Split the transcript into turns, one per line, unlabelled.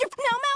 You're no, Mel.